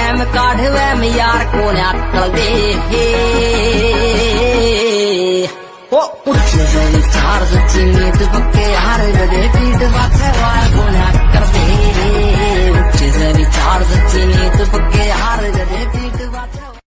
वैम काढ़ वैम यार को अक्कल दे ओ उच्च चार्ज चीनी दुबके हार दे